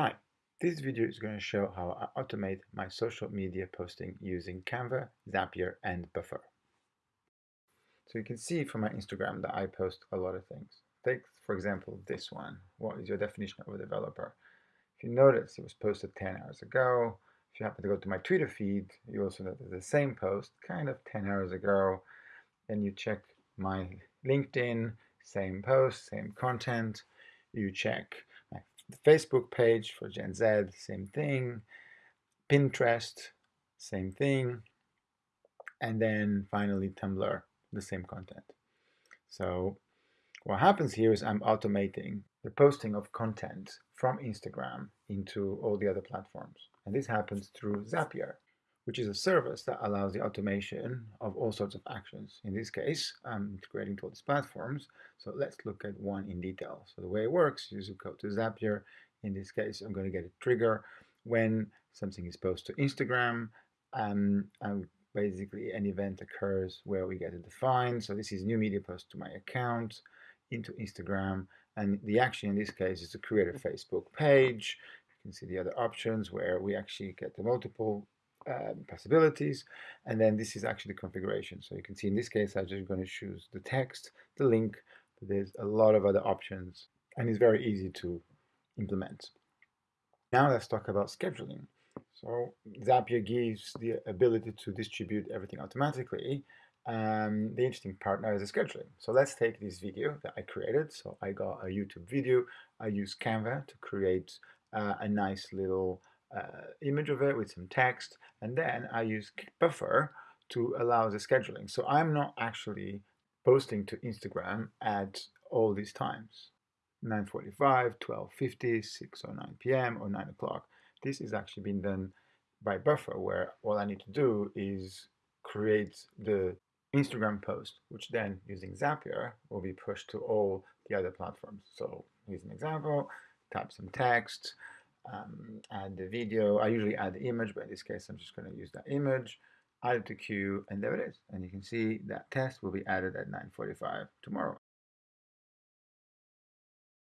Hi, this video is going to show how I automate my social media posting using Canva, Zapier, and Buffer. So you can see from my Instagram that I post a lot of things. Take, for example, this one. What is your definition of a developer? If you notice, it was posted 10 hours ago. If you happen to go to my Twitter feed, you also notice the same post, kind of 10 hours ago. Then you check my LinkedIn, same post, same content. You check the Facebook page for Gen Z, same thing. Pinterest, same thing. And then finally Tumblr, the same content. So what happens here is I'm automating the posting of content from Instagram into all the other platforms. And this happens through Zapier which is a service that allows the automation of all sorts of actions. In this case, I'm integrating to all these platforms. So let's look at one in detail. So the way it works is you go to Zapier. In this case, I'm going to get a trigger when something is posted to Instagram. Um, and basically, an event occurs where we get it defined. So this is new media post to my account into Instagram. And the action in this case is to create a Facebook page. You can see the other options where we actually get the multiple um, possibilities. And then this is actually the configuration. So you can see in this case, I'm just going to choose the text, the link, there's a lot of other options and it's very easy to implement. Now let's talk about scheduling. So Zapier gives the ability to distribute everything automatically. Um, the interesting part now is the scheduling. So let's take this video that I created. So I got a YouTube video. I use Canva to create uh, a nice little Uh, image of it with some text and then I use buffer to allow the scheduling. So I'm not actually posting to Instagram at all these times. 9.45 12.50 6 or 9 p.m or 9 o'clock. This is actually being done by buffer where all I need to do is create the Instagram post which then using Zapier will be pushed to all the other platforms. So here's an example. Type some text um, add the video. I usually add the image, but in this case, I'm just going to use that image, add it to queue, and there it is. And you can see that test will be added at 9.45 tomorrow.